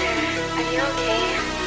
Are you okay?